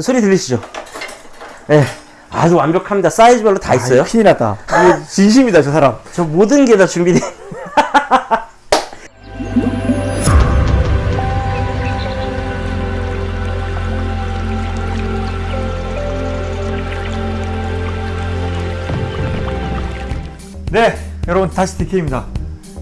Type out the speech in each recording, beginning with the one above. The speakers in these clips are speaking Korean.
소리 들리시죠? 예. 아주 완벽합니다. 사이즈별로 다 있어요. 아, 큰일 났다. 진심이다, 저 사람. 저 모든 게 다 준비돼. 네, 여러분 다시 DK입니다.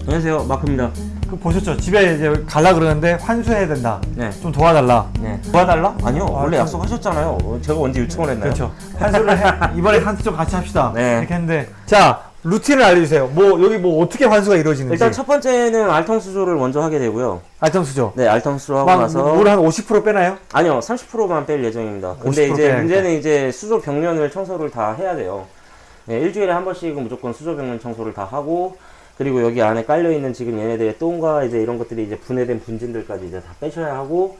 안녕하세요. 마크입니다. 그 보셨죠? 집에 이제 갈라 그러는데 환수해야 된다. 네. 좀 도와달라. 네. 도와달라? 아니요. 원래 좀- 약속하셨잖아요. 어, 제가 언제 요청을 했나요? 그렇죠. 환수를 해, 이번에 환수 좀 같이 합시다. 네. 이렇게 했는데 자 루틴을 알려주세요. 뭐 여기 뭐 어떻게 환수가 이루어지는지. 일단 첫 번째는 알통 수조를 먼저 하게 되고요. 알정수죠. 네, 알통 수조 하고 나서 물한 50% 빼나요? 아니요, 30%만 뺄 예정입니다. 근데 50% 이제 빼야겠다. 문제는 이제 수조 벽면을 청소를 다 해야 돼요. 네, 일주일에 한 번씩은 무조건 수조 벽면 청소를 다 하고 그리고 여기 안에 깔려 있는 지금 얘네들의 똥과 이제 이런 것들이 이제 분해된 분진들까지 이제 다 빼셔야 하고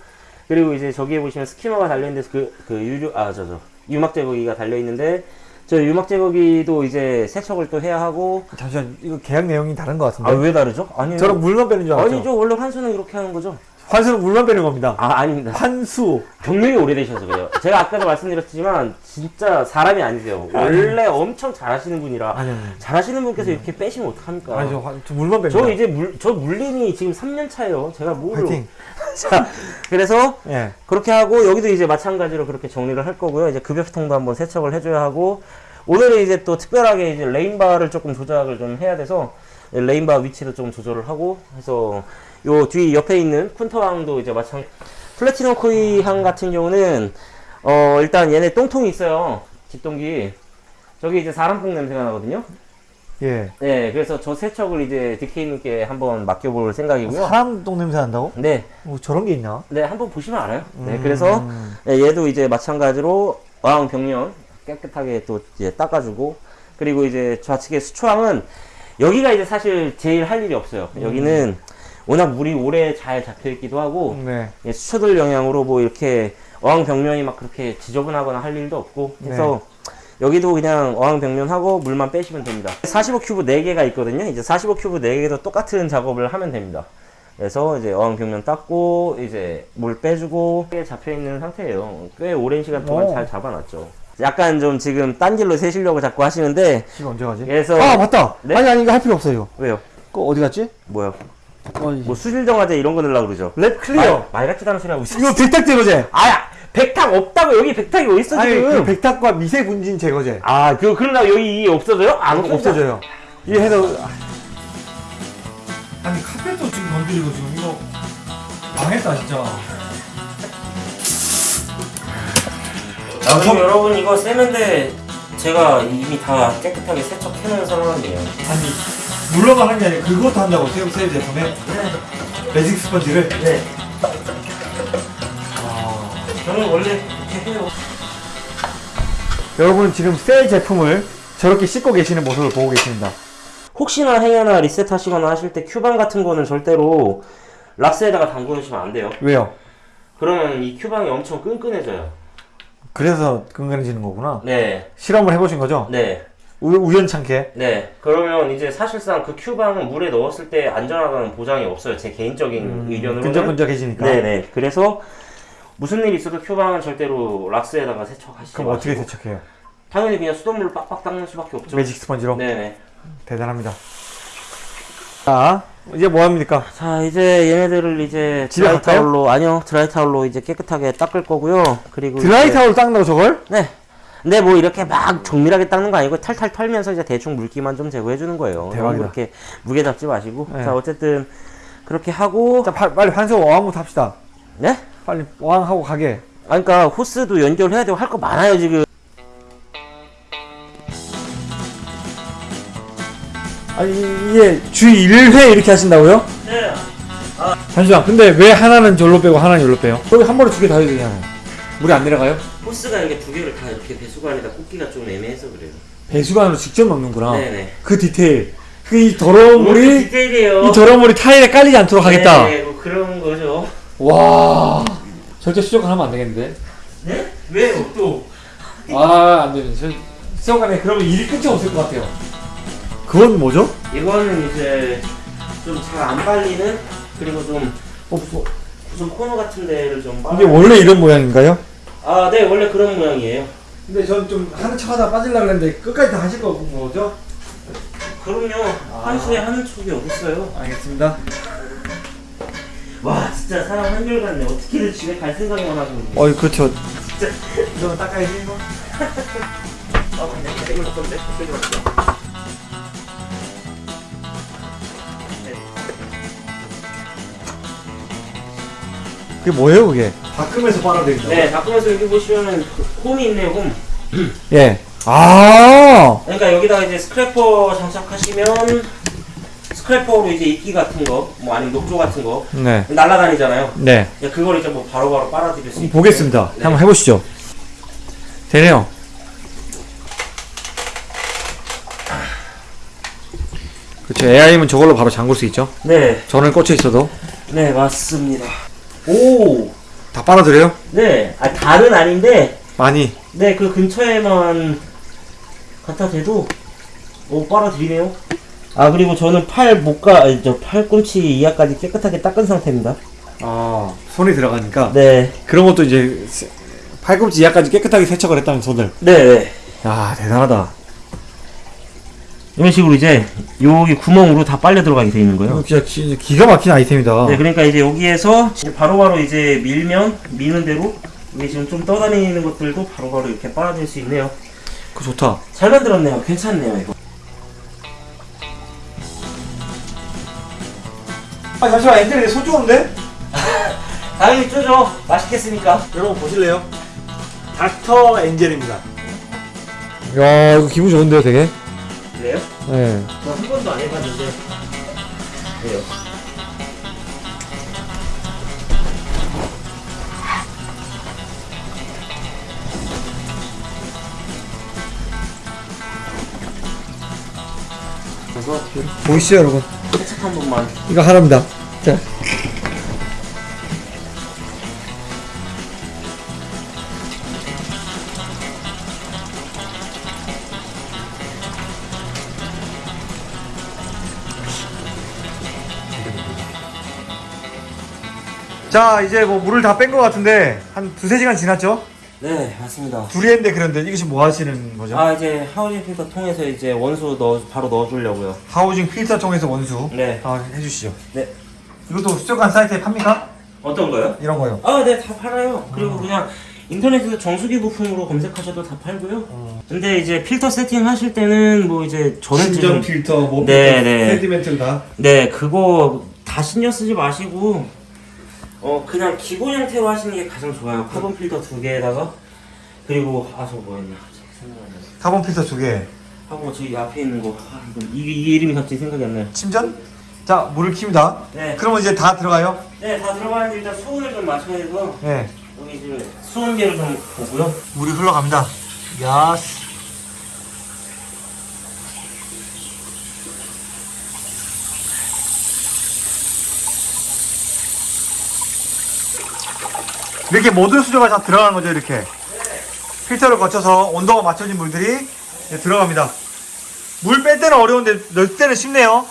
그리고 이제 저기에 보시면 스키머가 달려 있는데 그, 그 유류 아 저 저 유막 제거기가 달려 있는데 저 유막 제거기도 이제 세척을 또 해야 하고 잠시만 이거 계약 내용이 다른 것 같은데. 아 왜 다르죠? 아니요. 저랑 물만 빼는 줄 알았죠. 아니죠. 원래 환수는 이렇게 하는 거죠. 환수는 물만 빼는 겁니다. 아 아닙니다. 환수. 경력이 오래되셔서 그래요. 제가 아까도 말씀드렸지만 진짜 사람이 아니세요. 원래 엄청 잘하시는 분이라 아니 아니. 잘하시는 분께서 이렇게 빼시면 어떡합니까? 아니 저, 환- 저 물만 뺍니다. 저 이제 물, 저 물림이 지금 3년 차예요. 제가 뭘. 파이팅. 자, 그래서 예. 그렇게 하고 여기도 이제 마찬가지로 그렇게 정리를 할 거고요. 이제 급여통도 한번 세척을 해줘야 하고 오늘은 이제 또 특별하게 이제 레인바를 조금 조작을 좀 해야 돼서 레인바 위치도 좀 조절을 하고 해서 요 뒤 옆에 있는 쿤터항도 이제 마찬 플래티넘 코이항 같은 경우는 어 일단 얘네 똥통이 있어요. 집동기 저기 이제 사람뽕 냄새가 나거든요. 예. 네, 그래서 저 세척을 이제 DK님께 한번 맡겨볼 생각이고요. 사람 똥 냄새 난다고? 네, 뭐 저런 게 있나? 네, 한번 보시면 알아요. 네, 음. 그래서 네, 얘도 이제 마찬가지로 어항 벽면 깨끗하게 또 이제 닦아주고 그리고 이제 좌측의 수초항은 여기가 이제 사실 제일 할 일이 없어요. 여기는 워낙 물이 오래 잘 잡혀 있기도 하고 네. 예, 수초들 영향으로 뭐 이렇게 어항 벽면이 막 그렇게 지저분하거나 할 일도 없고 해서 여기도 그냥 어항 벽면하고 물만 빼시면 됩니다. 45 큐브 4개가 있거든요. 이제 45 큐브 4개도 똑같은 작업을 하면 됩니다. 그래서 이제 어항 벽면 닦고 이제 물 빼주고 꽤 잡혀 있는 상태예요. 꽤 오랜 시간 동안 오. 잘 잡아놨죠. 약간 좀 지금 딴 길로 새시려고 자꾸 하시는데 지금 언제 가지? 그래서 아 맞다. 네? 아니 아니 이거 할 필요 없어 이거. 왜요? 그거 어디 갔지? 뭐요? 어, 뭐 수질 정화제 이런 거 넣으려고 그러죠? 랩 클리어. 말, 말 같지도 않은 소리 하고 있어. 이거 백탁 제거제. 아야 백탁 없다고 여기 백탁이 어디 있어 아니 지금? 그 백탁과 미세 분진 제거제. 아, 그, 그러나 여기 이 없어져요? 안 없어져. 없어져요. 이 해서 아니 카펫도 지금 건드리고 지금 이거 망했다 진짜. 아, 그럼 여러분 이거 세면대 제가 이미 다 깨끗하게 세척해놓은 상황이에요. 아니 물로만 한게 아니라 그것도 한다고 새우 새 제품에 매직 스펀지를. 네. 저는 원래 이렇게 해요. 여러분 지금 새 제품을 저렇게 씻고 계시는 모습을 보고 계십니다. 혹시나 행여나 리셋 하시거나 하실 때 큐방 같은 거는 절대로 락스에다가 담궈 놓으시면 안 돼요. 왜요? 그러면 이 큐방이 엄청 끈끈해져요. 그래서 끈끈해지는 거구나. 네. 실험을 해보신 거죠? 네. 우, 우연찮게. 네. 그러면 이제 사실상 그 큐방은 물에 넣었을 때 안전하다는 보장이 없어요. 제 개인적인 의견으로는. 끈적끈적해지니까. 네네. 그래서 무슨 일이 있어도 큐방은 절대로 락스에다가 세척하시지 그럼 어떻게 마시고. 세척해요? 당연히 그냥 수돗물로 빡빡 닦는 수밖에 없죠. 매직 스펀지로? 네네. 대단합니다. 자, 이제 뭐 합니까? 자 이제 얘네들을 이제 집에 드라이 갈까요? 타올로 아니요 드라이 타올로 이제 깨끗하게 닦을 거고요. 그리고 드라이 이제- 타올 닦는다고 저걸? 네. 근데 뭐 이렇게 막 정밀하게 닦는 거 아니고 탈탈 털면서 이제 대충 물기만 좀 제거해 주는 거예요. 대박이다. 그렇게 무게 잡지 마시고. 네. 자 어쨌든 그렇게 하고 자, 파- 빨리 환수 어항부터 합시다. 네? 빨리 어항하고 가게. 아 그러니까 호스도 연결해야 되고 할 거 많아요 지금. 아니, 이게 주 1회 이렇게 하신다고요? 네. 잠시만, 근데 왜 하나는 절로 빼고 하나는 여기로 빼요? 거기 한 번에 두 개 다 해야 되잖아요. 물이 안 내려가요? 호스가 이게 두 개를 다 이렇게 배수관에다 꽂기가 좀 애매해서 그래요. 배수관으로 직접 넣는구나. 네네. 그 디테일. 그 이 더러운 물이, 디테일이에요. 이 더러운 물이 타일에 깔리지 않도록 하겠다. 네, 뭐 그런 거죠. 와, 절대 수족관 하면 안 되겠는데? 네? 왜요 또? 아, 안 되는. 저, 수족관에 그러면 일이 끝이 없을 것 같아요. 그건 뭐죠? 이거는 이제 좀 잘안 발리는 그리고 좀 어, 뭐, 구석 코너 같은 데를 좀 이게. 원래 이런 모양인가요? 아, 네, 원래 그런 모양이에요. 근데 전 좀 하는 척 하다 빠질라 그랬는데 끝까지 다 하실 거죠? 그럼요. 한수에 하는 척이 어딨어요. 알겠습니다. 와, 진짜 사람 한결같네. 어떻게든 집에 갈 생각만 하고 있네. 어이 그렇죠. 이거 닦아야지 이거. 아, 근데 이걸 줬던데? 그게 뭐예요 그게? 닦으면서 빨아들인다. 네, 바꾸면서 여기 보시면은 그 홈이 있네요, 홈. 예. 아. 그러니까 여기다가 이제 스크래퍼 장착하시면 스크래퍼로 이제 이끼 같은 거, 뭐 아니면 녹조 같은 거 네. 날아다니잖아요. 네. 예, 그걸 이제 뭐 바로바로 빨아들일 수. 보겠습니다. 네. 한번 해보시죠. 되네요. 그렇죠. AI면 저걸로 바로 잠글 수 있죠. 네, 전원 꽂혀 있어도 네 맞습니다. 오, 다 빨아들여요? 네, 아 다는 아닌데, 많이. 네 그 근처에만 갖다 대도 오 빨아들이네요. 아 그리고 저는 팔 목과 아니, 저 팔꿈치 이하까지 깨끗하게 닦은 상태입니다. 아 손이 들어가니까 네, 그런 것도 이제 세- 팔꿈치 이하까지 깨끗하게 세척을 했다는 손을. 네, 네. 야 대단하다. 이런 식으로 이제 여기 구멍으로 다 빨려 들어가게 돼 있는 거예요. 진짜 기, 기가 막힌 아이템이다. 네, 그러니까 이제 여기에서 바로바로 이제 밀면 미는 대로 이게 지금 좀 떠다니는 것들도 바로바로 이렇게 빨아들일 수 있네요. 그거 좋다. 잘 만들었네요. 괜찮네요, 이거. 아 잠시만 엔젤이 손 좋은데? 당연히 쪼죠. 맛있겠습니까? 여러분 보실래요? 닥터 엔젤입니다. 야 이거 기분 좋은데요 되게? 네. 저한 번도 안 해봤는데. 그래요. 그래서 보이시죠 여러분? 세척 한 번만. 이거 하나입니다. 자. 자 이제 뭐 물을 다 뺀 것 같은데 한 두세 시간 지났죠? 네, 맞습니다. 둘이 했는데 그런데 이게 지금 뭐 하시는 거죠? 아, 이제 하우징 필터 통해서 이제 원수 넣어, 바로 넣어주려고요. 하우징 필터 통해서 원수 네. 아, 해주시죠 네. 이것도 수족관 사이트에 팝니까? 어떤 거요? 이런 거요 아, 네, 다 팔아요. 그리고 그냥 인터넷에서 정수기 부품으로 검색하셔도 다 팔고요. 근데 이제 필터 세팅 하실 때는 뭐 이제 저는 지금 필터, 뭐 네, 네. 세디멘트를 다 네, 그거 다 신경 쓰지 마시고 어 그냥 기본 형태로 하시는 게 가장 좋아요. 카본 필터 두 개에다가 그리고 아저 생각나네. 카본 필터 두개 하고 저기 앞에 있는 거 아, 이거 이게, 이게 이름이 갑자기 생각이 안 나요. 침전? 자 물을 킵니다 네, 그러면 이제 다 들어가요? 네, 다 들어가는데 일단 수온을 좀 맞춰야 돼서 네 여기 지금 수온계를 좀 보고요. 물이 흘러갑니다 yas 이렇게 모든 수조가 다 들어가는 거죠 이렇게. 필터를 거쳐서 온도가 맞춰진 물들이 들어갑니다. 물 뺄 때는 어려운데 넣을 때는 쉽네요.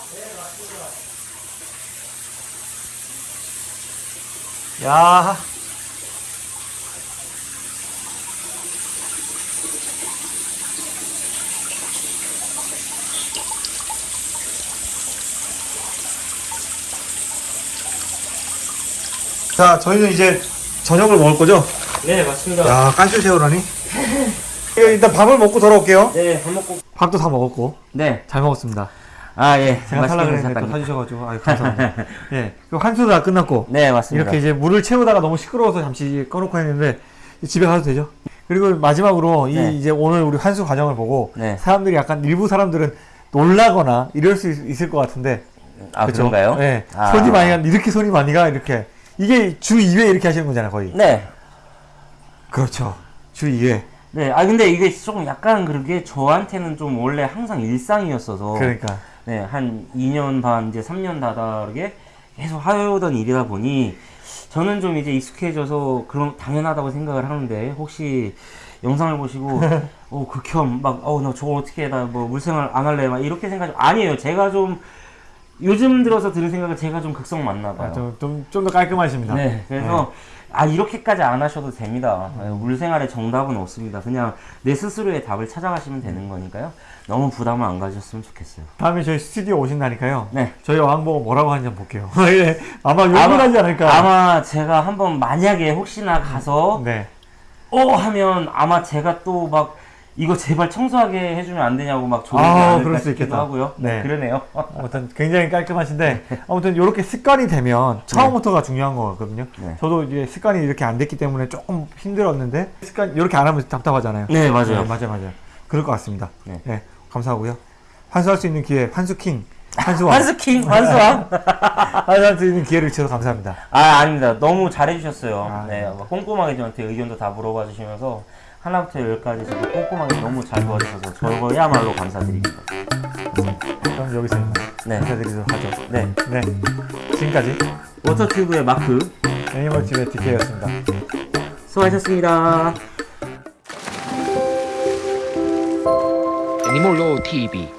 야. 자, 저희는 이제 저녁을 먹을 거죠? 네, 맞습니다. 야, 깐실 새우라니? 이거 일단 밥을 먹고 돌아올게요. 네, 밥 먹고. 밥도 다 먹었고 네, 잘 먹었습니다. 아 예, 제가 드셨다니. 사주셔가지고 아유 감사합니다. 예, 한수도 다 끝났고 네, 맞습니다. 이렇게 이제 물을 채우다가 너무 시끄러워서 잠시 꺼놓고 했는데 집에 가도 되죠? 그리고 마지막으로 네. 이 이제 오늘 우리 환수 과정을 보고 네. 사람들이 약간 일부 사람들은 놀라거나 이럴 수 있- 있을 것 같은데 아 그쵸? 그런가요? 네. 아. 손이 많이 가 이렇게 손이 많이 가 이렇게 이게 주 2회 이렇게 하시는 거잖아요 거의. 네. 그렇죠. 주 2회. 네, 아 근데 이게 조금 약간 그렇게 저한테는 좀 원래 항상 일상이었어서. 그러니까. 네, 한 2년 반 이제 3년 다다르게 계속 하여오던 일이다 보니 저는 좀 이제 익숙해져서 그런 당연하다고 생각을 하는데 혹시 영상을 보시고 어 극혐 막어나 저거 어떻게 해나 뭐 물생활 안 할래? 막 이렇게 생각 아니에요. 제가 좀 요즘 들어서 드는 생각은 제가 좀 극성 맞나 봐요. 아, 좀좀 좀더 깔끔하십니다 네, 그래서 아 이렇게까지 안 하셔도 됩니다. 예, 물 생활에 정답은 없습니다. 그냥 내 스스로의 답을 찾아가시면 되는 거니까요. 너무 부담을 안 가지셨으면 좋겠어요. 다음에 저희 스튜디오 오신다니까요. 네. 저희 왕보고 뭐라고 하는지 한번 볼게요. 예, 아마 욕을 하지 않을까. 아마 제가 한번 만약에 혹시나 가서 네. 어 하면 아마 제가 또막 이거 제발 청소하게 해주면 안 되냐고 막 조르지 아, 그럴 수 있겠다. 하고요. 네, 네. 그러네요. 아무튼 굉장히 깔끔하신데 아무튼 이렇게 습관이 되면 처음부터가 중요한 거거든요. 네. 저도 이제 습관이 이렇게 안 됐기 때문에 조금 힘들었는데 습관 이렇게 안 하면 답답하잖아요. 네 맞아요. 네, 맞아요, 맞아요. 그럴 것 같습니다. 네. 네, 감사하고요. 환수할 수 있는 기회, 환수킹, 환수왕, 환스킹 환수왕. 환수할 수 있는 기회를 주셔서 감사합니다. 아 아닙니다. 너무 잘해주셨어요. 아, 네막 꼼꼼하게 저한테 의견도 다 물어봐 주시면서 하나부터 열까지 저도 꼼꼼하게 너무 잘 도와주셔서 저거야말로 감사드립니다. 그럼 여기서 네. 인사드리도록 하죠. 네 네, 지금까지 워터튜브의 마크 애니멀집의 DK였습니다. 수고하셨습니다. Animal TV